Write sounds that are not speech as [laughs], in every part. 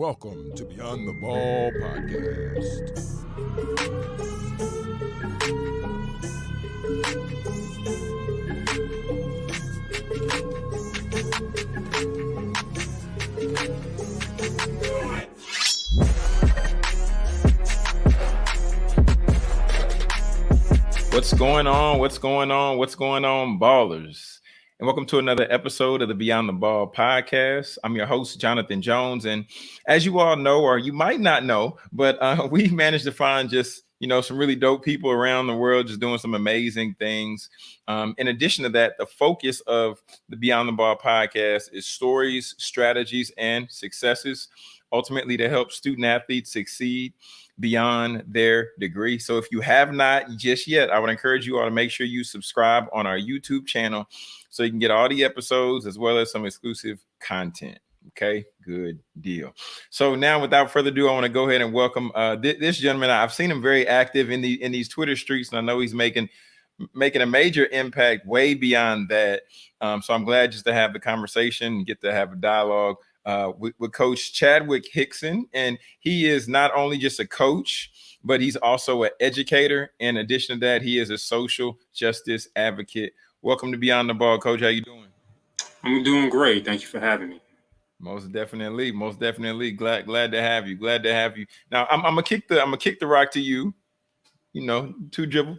Welcome to Beyond the Ball podcast. What's going on? What's going on? What's going on, ballers? And welcome to another episode of the Beyond the Ball podcast. I'm your host, Jonathan Jones. And as you all know, or you might not know, but uh, [laughs] we managed to find just you know some really dope people around the world just doing some amazing things. Um, in addition to that, the focus of the Beyond the Ball podcast is stories, strategies, and successes, ultimately to help student athletes succeed beyond their degree. So if you have not just yet, I would encourage you all to make sure you subscribe on our YouTube channel so you can get all the episodes as well as some exclusive content. Okay, good deal. So now, without further ado, I want to go ahead and welcome uh, th- this gentleman. I've seen him very active in the in these Twitter streets, and I know he's making making a major impact way beyond that. Um, so I'm glad just to have the conversation get to have a dialogue uh, with, with Coach Chadwick Hixon, and he is not only just a coach, but he's also an educator. In addition to that, he is a social justice advocate Welcome to Beyond the Ball, Coach. How you doing? I'm doing great. Thank you for having me. Most definitely, most definitely. Glad, glad to have you. Glad to have you. Now, I'm, I'm gonna kick the, I'm gonna kick the rock to you. You know, two dribble,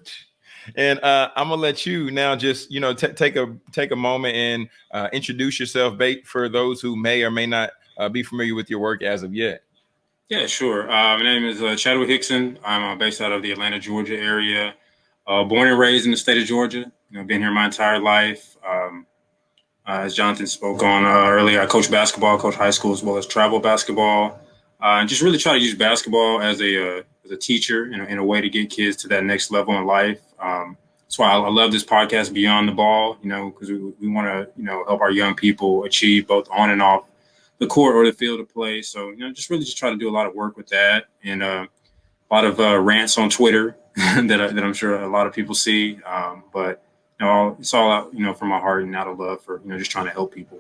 and uh, I'm gonna let you now. Just you know, take a take a moment and uh, introduce yourself, bait for those who may or may not uh, be familiar with your work as of yet. Yeah, sure. Uh, my name is uh, Chadwick Hixon. I'm uh, based out of the Atlanta, Georgia area. born and raised in the state of Georgia you know, been here my entire life. Um, as Jonathan spoke on earlier, I coach basketball, coach high school as well as travel basketball, and just really try to use basketball as a uh, as a teacher in a, in a, way to get kids to that next level in life. Um, that's why I, I, love this podcast, Beyond the Ball. You know, because we, we want to you know help our young people achieve both on and off the court or the field of play. So you know, just really just try to do a lot of work with that and uh, a lot of uh, rants on Twitter [laughs] that I, that I'm sure a lot of people see, um, but know, it's all out, you know, from my heart and out of love for, you know, just trying to help people.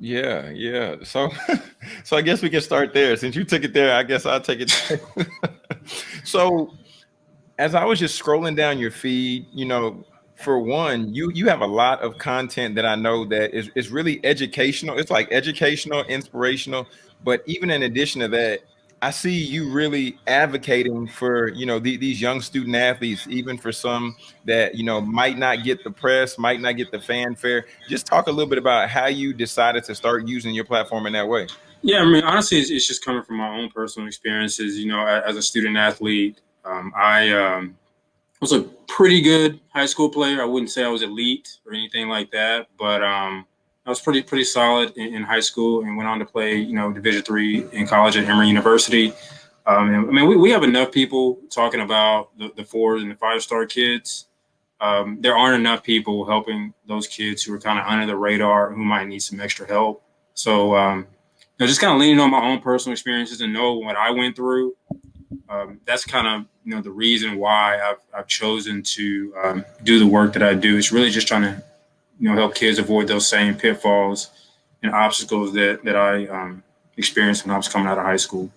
Yeah, yeah. So, [laughs] so I guess we can start there. Since you took it there, I guess I'll take it. [laughs] so, as I was just scrolling down your feed, you know, for one, you you have a lot of content that I know that is is really educational. It's like educational, inspirational. But even in addition to that, I see you really advocating for you know the, these young student athletes, even for some that you know might not get the press, might not get the fanfare. Just talk a little bit about how you decided to start using your platform in that way. Yeah, I mean, honestly, it's, it's just coming from my own personal experiences. You know, as a student athlete, um, I um, was a pretty good high school player. I wouldn't say I was elite or anything like that, but um, I was pretty pretty solid in, in, high school and went on to play, you know, Division three in college at Emory University. Um, and, I mean, we, we have enough people talking about the, the fours and the five star kids. Um, there aren't enough people helping those kids who are kind of under the radar who might need some extra help. So, um, you know, just kind of leaning on my own personal experiences and know what I went through. Um, that's kind of you know the reason why I've, I've chosen to um, do the work that I do. It's really just trying to you know help kids avoid those same pitfalls and obstacles that that I um, experienced when I was coming out of high school.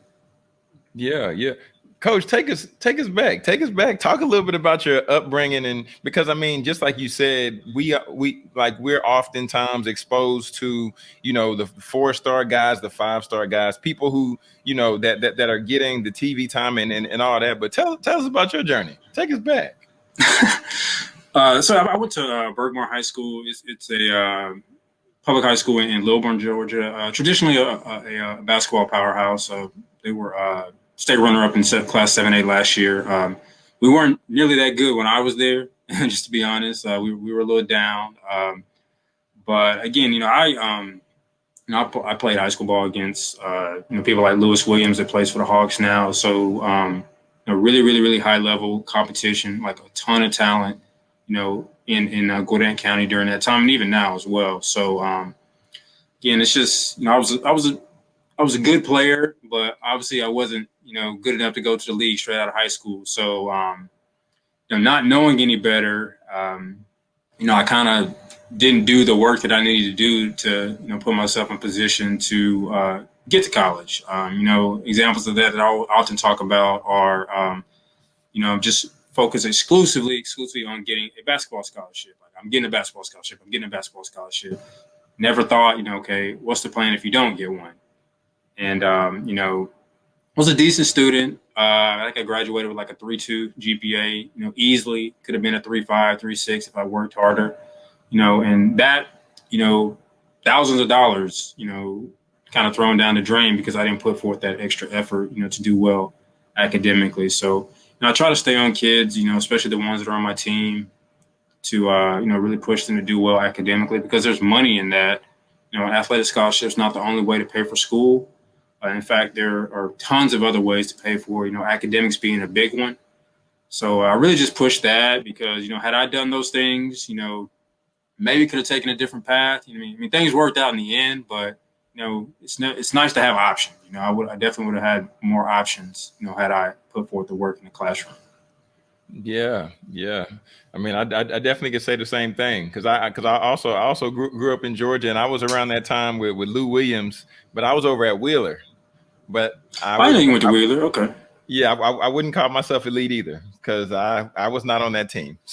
Yeah, yeah. Coach, take us take us back. Take us back. Talk a little bit about your upbringing and because I mean, just like you said, we we like we're oftentimes exposed to you know the four star guys, the five star guys, people who you know that that, that are getting the TV time and, and and all that. But tell tell us about your journey. Take us back. [laughs] Uh, so I, went to uh, Berkmar High School. It's, it's a uh, public high school in, in Lilburn, Georgia. Uh, traditionally a, a, a, basketball powerhouse. they were uh, state runner-up in Class 7A last year. Um, we weren't nearly that good when I was there, [laughs] just to be honest. Uh, we, we were a little down. Um, but again, you know, I um, you know, I, I, played high school ball against you know people like Lewis Williams that plays for the Hawks now. So um, you know, really, really, really high level competition, like a ton of talent you know, in in uh, Gwinnett County during that time, and even now as well. So um, again, it's just you know, I was I was a I was a good player, but obviously I wasn't you know good enough to go to the league straight out of high school. So um, you know, not knowing any better, um, you know, I kind of didn't do the work that I needed to do to, you know, put myself in position to uh, get to college. Um, you know, examples of that that I often talk about are, um, you know, just focus exclusively, exclusively on getting a basketball scholarship. Like I'm getting a basketball scholarship. I'm getting a basketball scholarship. Never thought, you know, okay, what's the plan if you don't get one? And um, you know, was a decent student. Uh, I think I graduated with like a three two GPA. You know, easily could have been a three five, three six if I worked harder. You know, and that, you know, thousands of dollars, you know, kind of thrown down the drain because I didn't put forth that extra effort, you know, to do well academically. So, know, I try to stay on kids, you know, especially the ones that are on my team, to uh, you know really push them to do well academically because there's money in that. You know, athletic scholarship is not the only way to pay for school. Uh, in fact, there are tons of other ways to pay for. You know, academics being a big one. So I really just pushed that because you know, had I done those things, you know, maybe could have taken a different path. You know, I mean, I mean, things worked out in the end, but you know, it's no, it's nice to have options. You know, I would, I definitely would have had more options. You know, had I put forth the work in the classroom. Yeah, yeah. I mean, I, I, definitely could say the same thing because I because I also I also grew, grew up in Georgia and I was around that time with, with Lou Williams, but I was over at Wheeler. But I, I know you went to Wheeler. Okay. Yeah, I, I wouldn't call myself elite either because I I was not on that team. [laughs]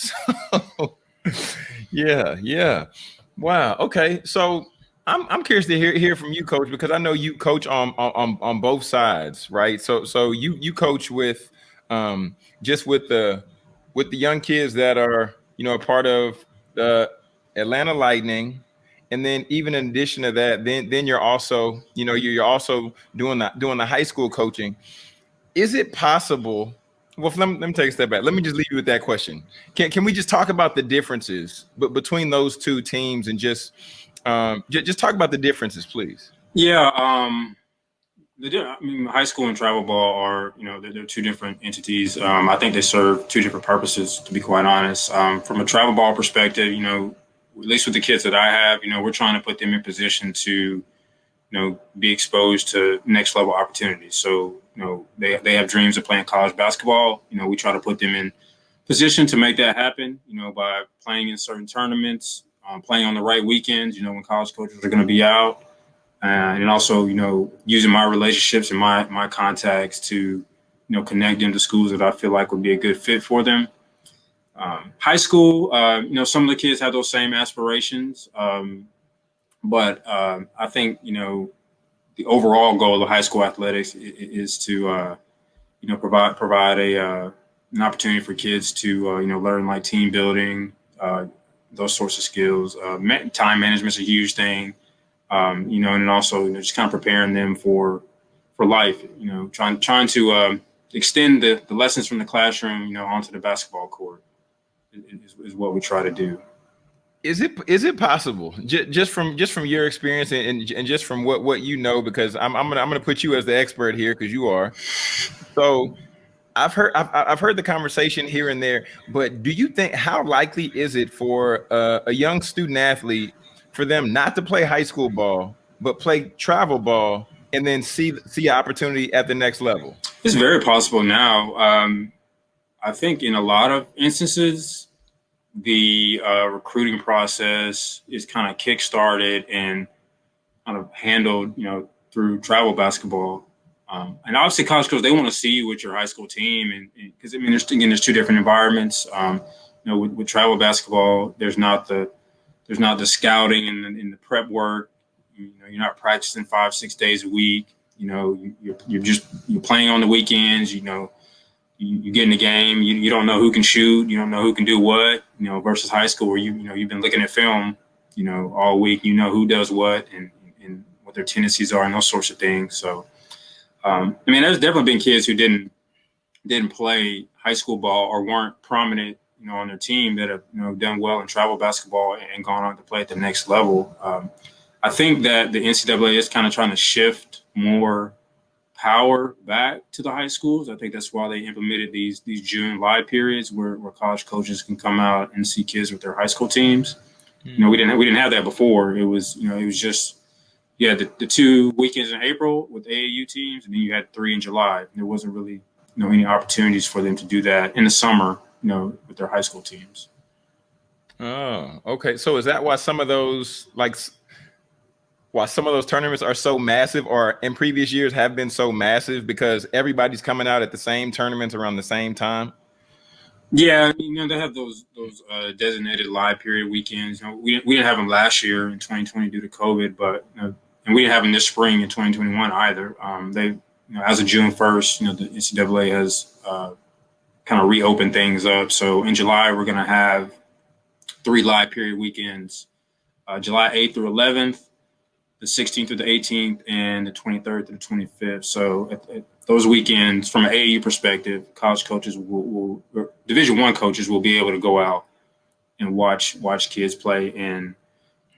So, [laughs] yeah, yeah. Wow. Okay. So I'm I'm curious to hear hear from you, Coach, because I know you coach on on on both sides, right? So so you you coach with um just with the with the young kids that are you know a part of the Atlanta Lightning, and then even in addition to that, then then you're also you know you're also doing the doing the high school coaching. Is it possible? Well, let me, let me take a step back. Let me just leave you with that question. Can can we just talk about the differences but between those two teams and just um, just talk about the differences, please? Yeah. Um, the, I mean, high school and travel ball are, you know, they're, they're two different entities. Um, I think they serve two different purposes, to be quite honest. Um, from a travel ball perspective, you know, at least with the kids that I have, you know, we're trying to put them in position to, you know, be exposed to next level opportunities. So, you know, they, they have dreams of playing college basketball. You know, we try to put them in position to make that happen, you know, by playing in certain tournaments, um, playing on the right weekends, you know, when college coaches are going to be out uh, and also you know using my relationships and my my contacts to you know connect them to schools that I feel like would be a good fit for them. Um, high school, uh, you know, some of the kids have those same aspirations, um, but uh, I think you know the overall goal of high school athletics is, to uh, you know provide provide a uh, an opportunity for kids to uh, you know learn like team building, those sorts of skills. time management is a huge thing um, you know, and also you know, just kind of preparing them for for life. You know, trying trying to um, extend the, the lessons from the classroom, you know, onto the basketball court is, is what we try to do. Is it is it possible just, just from just from your experience and, and just from what what you know? Because I'm I'm gonna I'm gonna put you as the expert here because you are. So I've heard I've, I've heard the conversation here and there, but do you think how likely is it for a young student athlete for them not to play high school ball, but play travel ball and then see see opportunity at the next level? It's very possible now. Um, I think in a lot of instances, the uh, recruiting process is kind of kickstarted and kind of handled, you know, through travel basketball. Um, and obviously, college coaches they want to see you with your high school team, and because I mean, there's again, there's two different environments. Um, you know, with, with travel basketball, there's not the there's not the scouting and the, and the prep work. You know, you're not practicing five, six days a week. You know, you're, you're just you're playing on the weekends. You know, you, you get in the game. You, you don't know who can shoot. You don't know who can do what. You know, versus high school where you you know you've been looking at film. You know, all week. You know who does what and and what their tendencies are and those sorts of things. So, um, I mean, there's definitely been kids who didn't didn't play high school ball or weren't prominent you know, on their team that have, you know, done well in travel basketball and gone on to play at the next level. Um, I think that the NCAA is kind of trying to shift more power back to the high schools. I think that's why they implemented these these June live periods where, where college coaches can come out and see kids with their high school teams. Mm-hmm. You know, we didn't we didn't have that before. It was you know it was just yeah the, the two weekends in April with AAU teams, and then you had three in July. And There wasn't really you know any opportunities for them to do that in the summer you know, with their high school teams. Oh, okay. So is that why some of those like why some of those tournaments are so massive or in previous years have been so massive because everybody's coming out at the same tournaments around the same time? Yeah, you know they have those those uh, designated live period weekends. You know, we we didn't have them last year in 2020 due to COVID, but you know, and we didn't have them this spring in 2021 either. Um, they, you know, as of June 1st, you know, the NCAA has uh, kind of reopened things up. So in July, we're going to have three live period weekends: uh, July 8th through 11th, the 16th through the 18th, and the 23rd through the 25th. So at, at those weekends, from an AAU perspective, college coaches will, will Division One coaches will be able to go out and watch watch kids play. And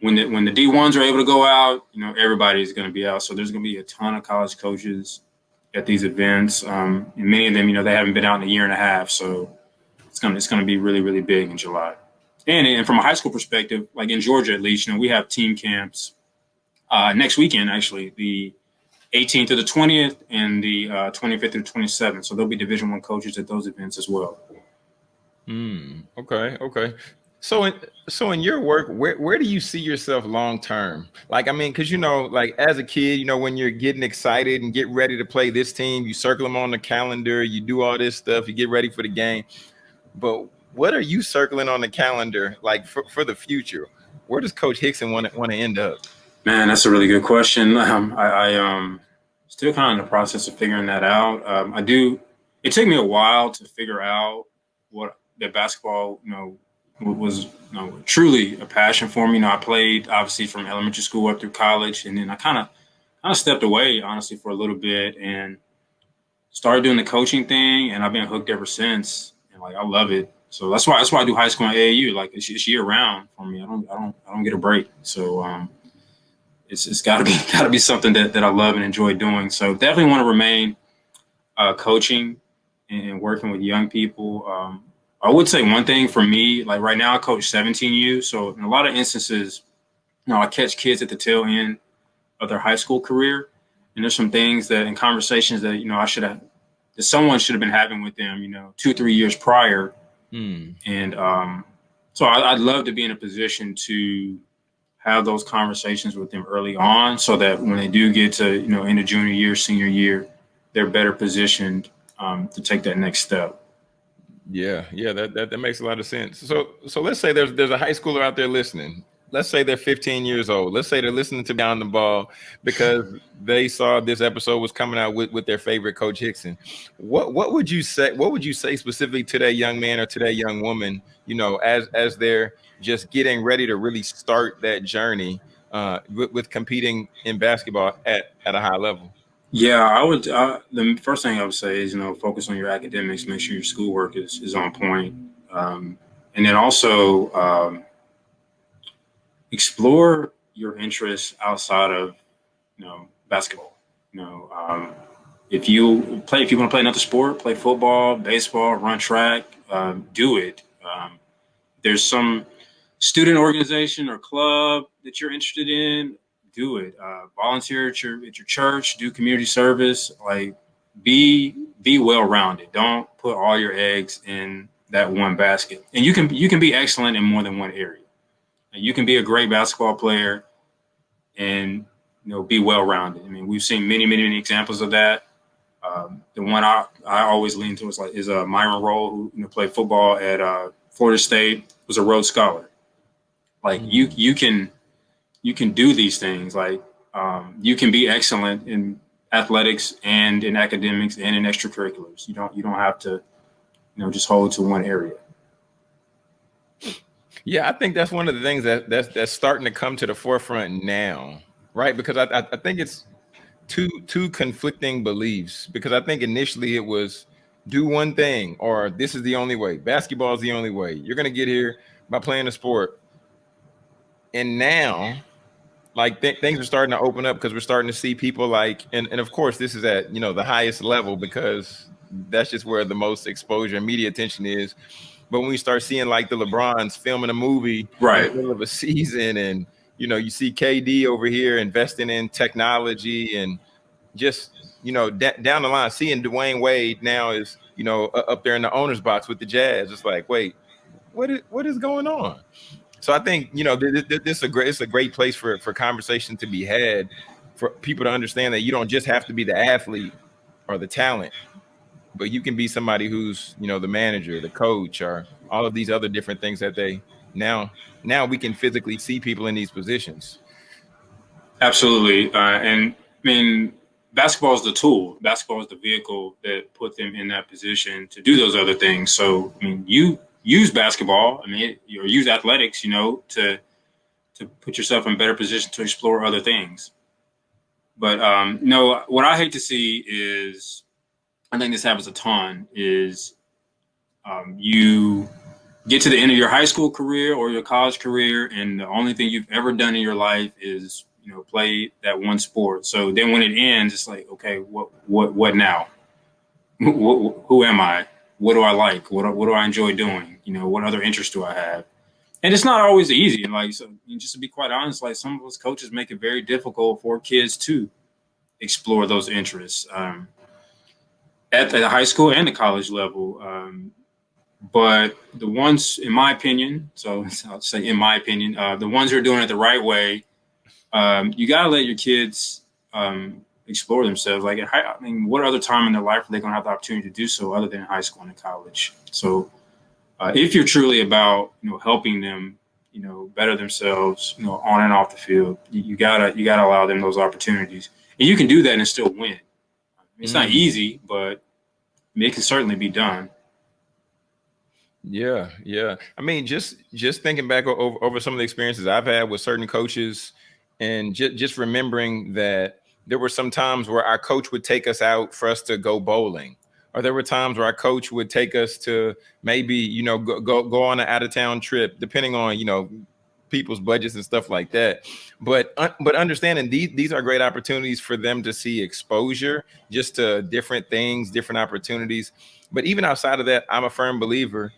when the when the D ones are able to go out, you know everybody's going to be out. So there's going to be a ton of college coaches at these events, um, and many of them, you know, they haven't been out in a year and a half. So it's gonna it's gonna be really really big in July. And and from a high school perspective, like in Georgia at least, you know, we have team camps uh, next weekend actually. The 18th to the 20th and the uh, 25th to the 27th. So there'll be Division One coaches at those events as well. Hmm. Okay. Okay. So, in, so in your work, where where do you see yourself long term? Like, I mean, because you know, like as a kid, you know, when you're getting excited and get ready to play this team, you circle them on the calendar, you do all this stuff, you get ready for the game. But what are you circling on the calendar, like for, for the future? Where does Coach Hixon want to want to end up? Man, that's a really good question. [laughs] Um, I, I um still kind of in the process of figuring that out. Um, I do. It took me a while to figure out what the basketball, you know, was you know, truly a passion for me. You know, I played obviously from elementary school up through college, and then I kind of kind of stepped away honestly for a little bit and started doing the coaching thing, and I've been hooked ever since. And like I love it. So that's why that's why I do high school and AAU. Like it's, it's year round for me. I don't I don't I don't get a break. So um, it's, it's got to be [laughs] got to be something that, that I love and enjoy doing. So definitely want to remain uh, coaching and, working with young people. Um, I would say one thing for me, like right now, I coach 17U. So in a lot of instances, you know, I catch kids at the tail end of their high school career, and there's some things that in conversations that you know I should have that someone should have been having with them, you know, two three years prior. Hmm. And um, so I, I'd love to be in a position to have those conversations with them early on so that when they do get to you know into junior year senior year they're better positioned um, to take that next step yeah yeah that, that that makes a lot of sense. So so let's say there's there's a high schooler out there listening. Let's say they're 15 years old. Let's say they're listening to beyond the ball because they saw this episode was coming out with, with their favorite coach Hixon. What what would you say what would you say specifically to that young man or to that young woman you know as as they're just getting ready to really start that journey uh, with, with, competing in basketball at, at a high level? Yeah, I would. Uh, the first thing I would say is, you know, focus on your academics, make sure your schoolwork is, is on point. Um, and then also um, explore your interests outside of, you know, basketball. You know, um, if you play, if you want to play another sport, play football, baseball, run track, um, do it. Um, there's some student organization or club that you're interested in, do it. Uh, volunteer at your at your church, do community service. Like be be well rounded. Don't put all your eggs in that one basket. And you can you can be excellent in more than one area. And you can be a great basketball player and you know be well rounded. I mean, we've seen many many many examples of that. Um, the one I, I always lean towards like is uh, Myron Rolle, who you know, played football at uh, Florida State, was a Rhodes Scholar. Like you mm-hmm. you can you can do these things. Like um, you can be excellent in athletics and in academics and in extracurriculars. You don't you don't have to, you know, just hold to one area. Yeah, I think that's one of the things that that's that's starting to come to the forefront now, right? Because I I, think it's two two conflicting beliefs. Because I think initially it was do one thing or this is the only way. Basketball is the only way. You're gonna get here by playing a sport and now like th- things are starting to open up because we're starting to see people like and, and of course this is at you know the highest level because that's just where the most exposure and media attention is. But when we start seeing like the lebrons filming a movie right in the middle of a season and you know you see kd over here investing in technology and just you know down the line seeing Dwyane Wade now is you know up there in the owner's box with the jazz. It's like wait what is what is going on? So I think you know this, this is a great it's a great place for for conversation to be had for people to understand that you don't just have to be the athlete or the talent, but you can be somebody who's you know the manager, the coach, or all of these other different things that they now now we can physically see people in these positions. Absolutely, uh, and I mean basketball is the tool. Basketball is the vehicle that put them in that position to do those other things. So I mean, you use basketball. I mean, or use athletics, you know, to to put yourself in better position to explore other things. But um, no, what I hate to see is, I think this happens a ton. Is um, you get to the end of your high school career or your college career, and the only thing you've ever done in your life is you know play that one sport. So then when it ends, it's like, okay, what what what now? [laughs] who am I? What do I like? What what do I enjoy doing? You know, what other interests do I have? And it's not always easy. Like, so just to be quite honest, like some of us coaches make it very difficult for kids to explore those interests um, at the high school and the college level. Um, but the ones, in my opinion, so [laughs] I'll say in my opinion, uh, the ones who are doing it the right way, um, you got to let your kids um, explore themselves. Like, I mean, what other time in their life are they going to have the opportunity to do so other than high school and college? So, uh, if you're truly about you know helping them, you know, better themselves, you know, on and off the field, you, you gotta you gotta allow them those opportunities, and you can do that and still win. It's mm. not easy, but it can certainly be done. Yeah, yeah. I mean, just just thinking back over, over some of the experiences I've had with certain coaches, and just just remembering that there were some times where our coach would take us out for us to go bowling or there were times where our coach would take us to maybe you know go go, go on an out of town trip depending on you know people's budgets and stuff like that. But uh, but understanding these these are great opportunities for them to see exposure just to different things different opportunities. But even outside of that i'm a firm believer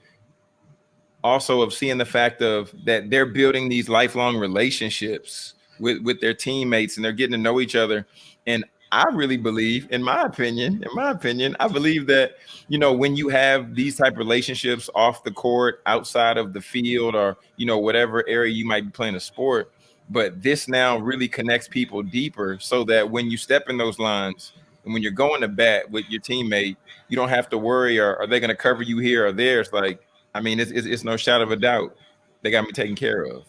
also of seeing the fact of that they're building these lifelong relationships with with their teammates and they're getting to know each other. And I really believe, in my opinion, in my opinion, I believe that you know when you have these type of relationships off the court, outside of the field, or you know whatever area you might be playing a sport, but this now really connects people deeper, so that when you step in those lines and when you're going to bat with your teammate, you don't have to worry, or are they going to cover you here or there? It's like, I mean, it's, it's, it's no shadow of a doubt they got me taken care of.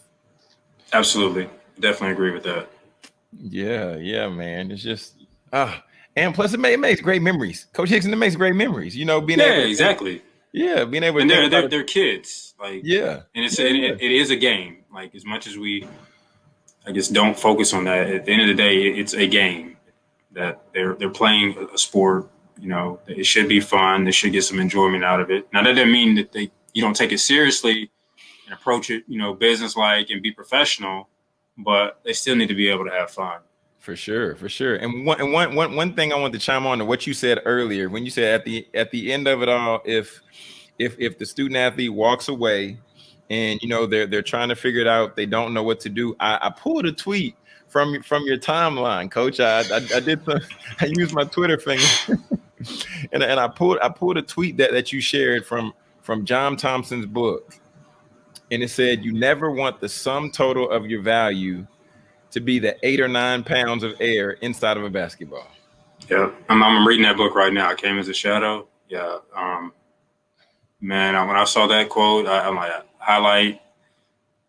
Absolutely definitely agree with that. Yeah, yeah, man. It's just ah, uh, and plus it, may, it makes great memories. Coach Hixon, it makes great memories. You know, being yeah, able exactly. yeah, being able and they're they're, they're kids. Like yeah, and it's yeah. it, it is a game. Like as much as we, I guess, don't focus on that. At the end of the day, it's a game that they're they're playing a sport. You know, it should be fun. They should get some enjoyment out of it. Now that doesn't mean that they you don't take it seriously and approach it, you know, business like and be professional but they still need to be able to have fun. For sure, for sure. And one, and one, one, one thing I want to chime on to what you said earlier when you said at the at the end of it all, if if if the student athlete walks away and you know they're they're trying to figure it out, they don't know what to do. I, I pulled a tweet from from your timeline, coach. I I, I did some, [laughs] I used my Twitter finger [laughs] and, and I pulled I pulled a tweet that, that you shared from from John Thompson's book and it said you never want the sum total of your value to be the eight or nine pounds of air inside of a basketball. Yeah, I'm, I'm reading that book right now. I came as a shadow. Yeah, um, man, when I saw that quote, I, am like highlight,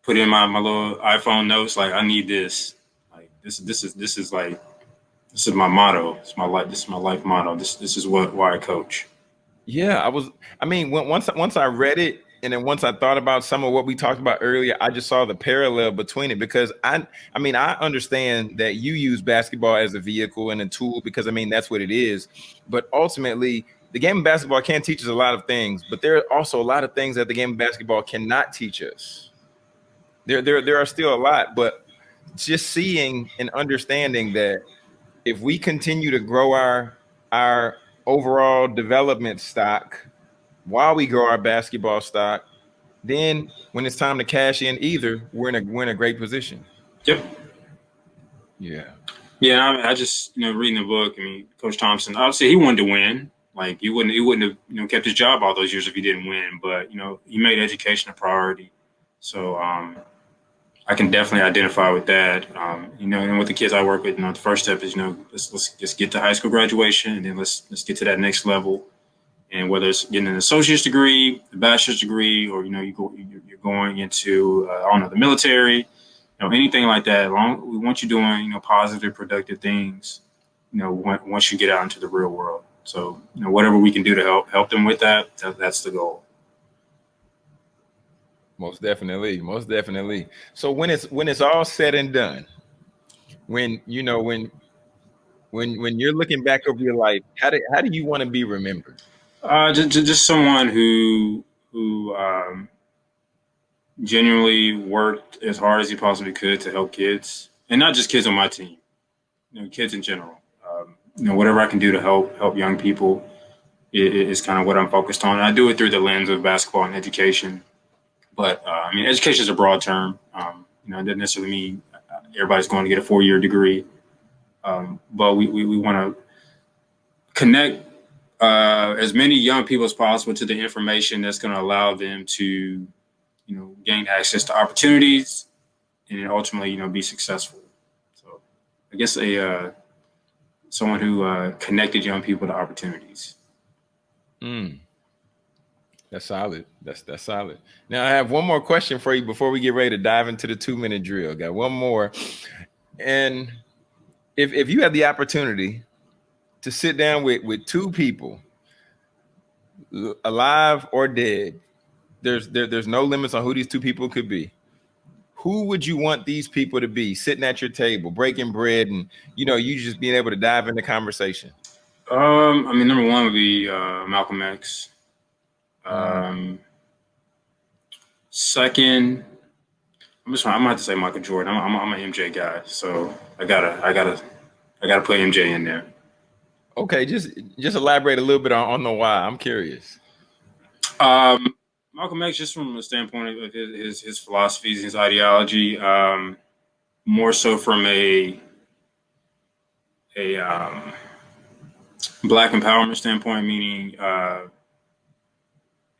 put in my, my little iPhone notes. Like I need this. Like this this is this is like this is my motto. It's my life. This is my life motto. This this is what why I coach. Yeah, I was. I mean, once once I read it, and then once I thought about some of what we talked about earlier, I just saw the parallel between it because I I mean I understand that you use basketball as a vehicle and a tool because I mean that's what it is. But ultimately, the game of basketball can teach us a lot of things, but there are also a lot of things that the game of basketball cannot teach us. There there there are still a lot, but just seeing and understanding that if we continue to grow our our overall development stock while we grow our basketball stock. Then when it's time to cash in either, we're in a we're in a great position. Yep. Yeah. Yeah, I, I just you know reading the book. I mean, Coach Thompson obviously he wanted to win. Like he wouldn't he wouldn't have you know kept his job all those years if he didn't win. But you know he made education a priority. So um, I can definitely identify with that. Um, you know, and with the kids I work with, you know, the first step is you know let's let's just get to high school graduation, and then let's let's get to that next level. And whether it's getting an associate's degree, a bachelor's degree, or you know you go you're going into uh, I don't know the military, you know anything like that. Long we want you doing you know positive, productive things. You know once you get out into the real world. So you know whatever we can do to help help them with that, that that's the goal. Most definitely, most definitely. So when it's when it's all said and done, when you know when when when you're looking back over your life, how do how do you want to be remembered? Uh, just, just someone who who um, genuinely worked as hard as he possibly could to help kids, and not just kids on my team, you know, kids in general. Um, you know, whatever I can do to help help young people is, kind of what I'm focused on. And I do it through the lens of basketball and education. But uh, I mean, education is a broad term. Um, you know, it doesn't necessarily mean everybody's going to get a four year degree. Um, but we, we, we want to connect uh, as many young people as possible to the information that's going to allow them to, you know, gain access to opportunities and ultimately, you know, be successful. So I guess a uh, someone who uh, connected young people to opportunities. Mm. That's solid. That's that's solid. Now I have one more question for you before we get ready to dive into the two minute drill. Got one more, and if if you had the opportunity to sit down with with two people, alive or dead, there's there, there's no limits on who these two people could be. Who would you want these people to be sitting at your table, breaking bread, and you know you just being able to dive into conversation? Um, I mean, number one would be uh, Malcolm X. Um, second, I'm just I'm gonna have to say Michael Jordan. I'm, I'm, I'm an MJ guy, so I gotta I gotta I gotta put MJ in there. Okay, just just elaborate a little bit on, on the why. I'm curious. Um, Malcolm X, just from the standpoint of his his, his philosophies, his ideology, um, more so from a a um, black empowerment standpoint, meaning uh,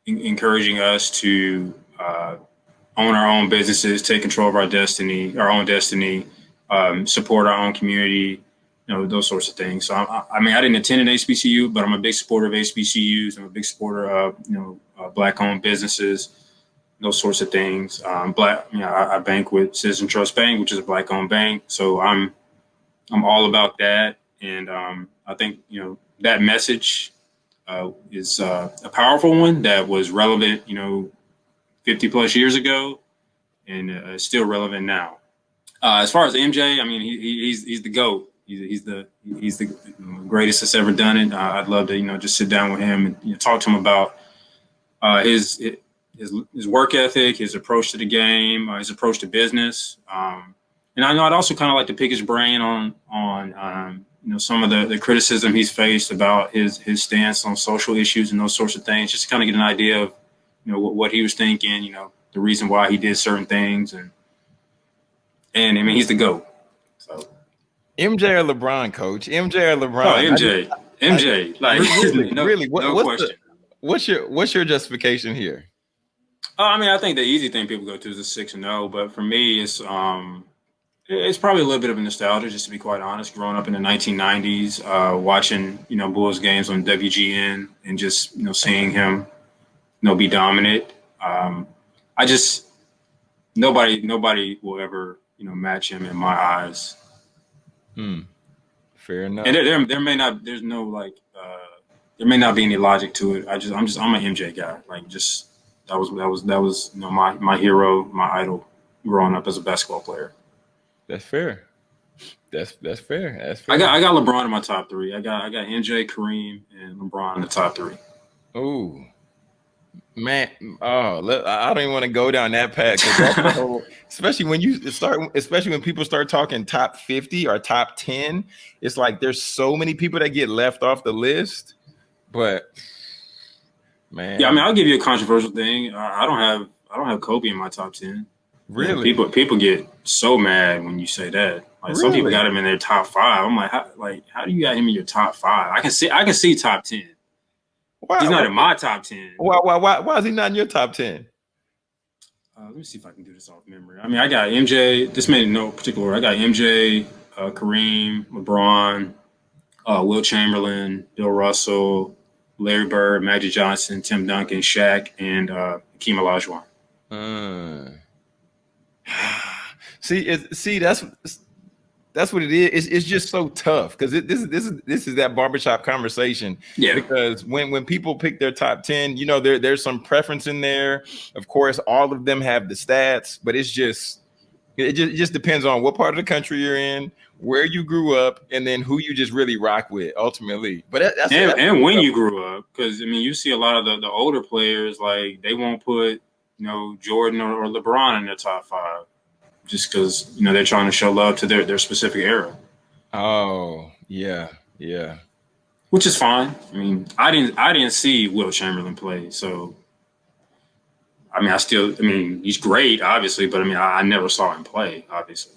encouraging us to uh, own our own businesses, take control of our destiny, our own destiny, um, support our own community, you know, those sorts of things. So, I, I, mean, I didn't attend an HBCU, but I'm a big supporter of HBCUs. I'm a big supporter of, you know, uh, black-owned businesses, those sorts of things. Um, black, you know, I, I, bank with Citizen Trust Bank, which is a black-owned bank. So I'm, I'm all about that. And um, I think, you know, that message uh, is uh, a powerful one that was relevant, you know, 50 plus years ago and uh, still relevant now. Uh, as far as MJ, I mean, he, he's he's the goat. He's, he's the he's the greatest that's ever done it. Uh, I'd love to you know just sit down with him and you know, talk to him about uh, his his his work ethic, his approach to the game, his approach to business. Um, and I know I'd also kind of like to pick his brain on on um, you know some of the, the criticism he's faced about his his stance on social issues and those sorts of things, just to kind of get an idea of you know what, what he was thinking, you know the reason why he did certain things, and and I mean he's the goat. MJ or LeBron, coach? MJ or LeBron? Oh, MJ, I, MJ, I, like really, [laughs] no, really, what, no what's question. The, what's your what's your justification here? Uh, I mean, I think the easy thing people go to is a six and zero, but for me, it's um it's probably a little bit of a nostalgia, just to be quite honest. Growing up in the 1990s, uh, watching you know Bulls games on WGN, and just you know seeing him, you know, be dominant. Um, I just nobody nobody will ever you know match him in my eyes. Hmm. Fair enough. And there, there, there may not there's no like uh, there may not be any logic to it. I just I'm just I'm an MJ guy. Like just that was that was that was you know my my hero, my idol growing up as a basketball player. That's fair. That's that's fair. That's fair. I got I got LeBron in my top three. I got I got MJ, Kareem, and LeBron in the top three. Oh, man. Oh, I don't even want to go down that path. Whole, [laughs] especially when you start, especially when people start talking top fifty or top ten. It's like there's so many people that get left off the list. But man, yeah. I mean, I'll give you a controversial thing. I don't have I don't have Kobe in my top ten. Really? people people get so mad when you say that. Like really? some people got him in their top five. I'm like, how, like how do you got him in your top five? I can see I can see top ten. Why, He's not why, in my top ten. why, why, why, why is he not in your top 10? Uh, let me see if I can do this off memory. I mean, I got MJ. This made no particular order. I got MJ, uh, Kareem, LeBron, uh, Wilt Chamberlain, Bill Russell, Larry Bird, Magic Johnson, Tim Duncan, Shaq, and uh, Hakeem Olajuwon. Uh. [sighs] see, it's, see, that's that's what it is. It's, it's just so tough because this is this is this is that barbershop conversation. Yeah. Because when when people pick their top ten, you know, there there's some preference in there. Of course, all of them have the stats, but it's just it just it just depends on what part of the country you're in, where you grew up, and then who you just really rock with ultimately. But that, that's and, that's and when you grew up, because I mean, you see a lot of the, the older players like they won't put you know Jordan or, or LeBron in their top five, just because you know they're trying to show love to their their specific era, Oh yeah, yeah. which is fine. I mean, I didn't I didn't see Wilt Chamberlain play, so I mean, I still I mean he's great, obviously, but I mean I, I never saw him play, obviously.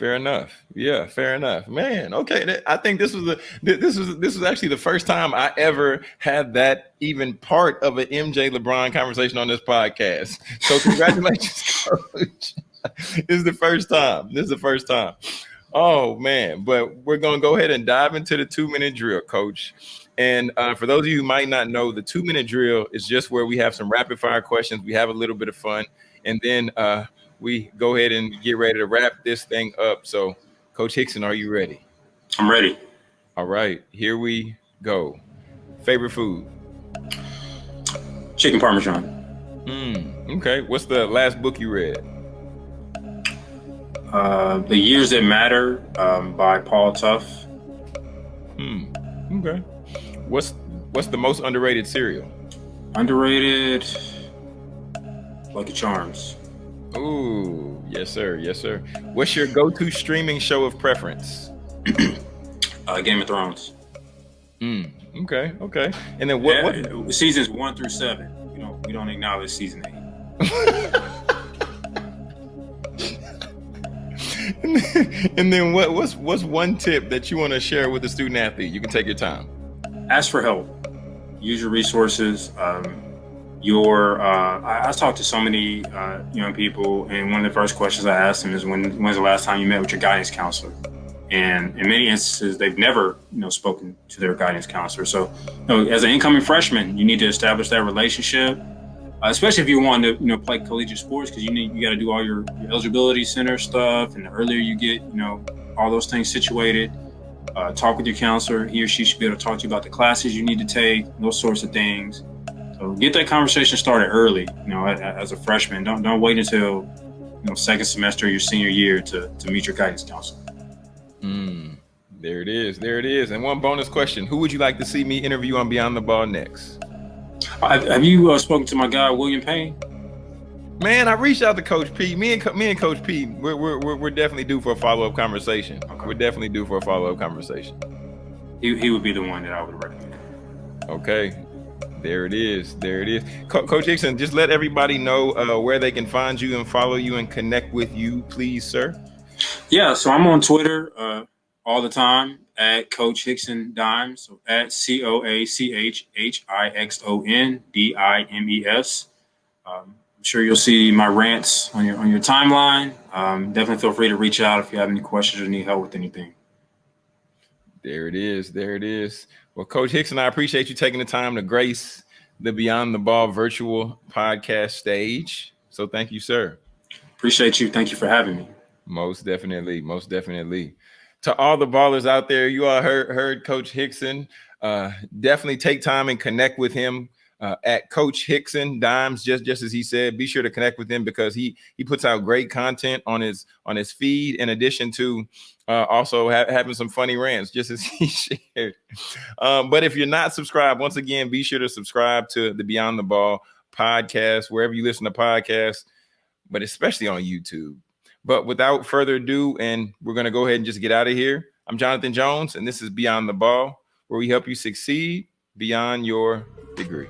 Fair enough. Yeah, fair enough. Man, okay. I think this was the th- this was this was actually the first time I ever had that even part of an MJ LeBron conversation on this podcast. So congratulations, [laughs] coach. this is the first time. This is the first time. Oh man, but we're gonna go ahead and dive into the two minute drill, coach. And uh, for those of you who might not know, the two minute drill is just where we have some rapid fire questions. We have a little bit of fun, and then uh, we go ahead and get ready to wrap this thing up. So, Coach Hixon, are you ready? I'm ready. All right, here we go. Favorite food? Chicken Parmesan. Mm, okay. What's the last book you read? Uh, the Years That Matter um, by Paul Tough. Hmm. Okay. What's what's the most underrated cereal? Underrated. Lucky Charms. Ooh, yes, sir. Yes, sir. What's your go-to streaming show of preference? Uh, Game of Thrones. Mm, okay, okay. And then what? Yeah, what seasons one through seven. We don't we don't acknowledge season eight. and [laughs] then, and then what? What's what's one tip that you want to share with the student athlete? You can take your time. Ask for help. Use your resources. Um, your uh, I, I talked to so many uh, young people, and one of the first questions I asked them is, "When when's the last time you met with your guidance counselor?" And in many instances, they've never you know spoken to their guidance counselor. So, you know, as an incoming freshman, you need to establish that relationship. Uh, especially if you want to, you know, play collegiate sports, because you need you got to do all your, your eligibility center stuff, and the earlier you get, you know, all those things situated, uh, talk with your counselor. He or she should be able to talk to you about the classes you need to take, those sorts of things. So get that conversation started early. You know, as a freshman, don't don't wait until you know second semester of your senior year to to meet your guidance counselor. Mm, there it is. There it is. And one bonus question: Who would you like to see me interview on Beyond the Ball next? Have, have you uh, spoken to my guy William Payne? Man, I reached out to Coach P. Me and Co- me and Coach P. We're we're we're, we're definitely due for a follow up conversation. Okay. We're definitely due for a follow up conversation. He, he would be the one that I would recommend. Okay. There it is. There it is. Co- Coach Hixon, just let everybody know uh, where they can find you and follow you and connect with you, please, sir. Yeah, so I'm on Twitter uh, all the time at Coach Hixon Dimes, so at C O A C H H I X O N D I M E S. Um, I'm sure you'll see my rants on your on your timeline. Um, definitely feel free to reach out if you have any questions or need help with anything. There it is. There it is. Well, Coach Hixon, I appreciate you taking the time to grace the Beyond the Ball virtual podcast stage. So thank you, sir. Appreciate you. Thank you for having me. Most definitely, most definitely. To all the ballers out there, you all heard heard Coach Hixon. Uh, definitely take time and connect with him uh, at Coach Hixon Dimes. Just just as he said, be sure to connect with him because he he puts out great content on his on his feed. In addition to uh, also ha- having some funny rants, just as [laughs] he shared. Um, but if you're not subscribed, once again, be sure to subscribe to the Beyond the Ball podcast wherever you listen to podcasts, but especially on YouTube. But without further ado, and we're going to go ahead and just get out of here. I'm Jonathan Jones, and this is Beyond the Ball, where we help you succeed beyond your degree.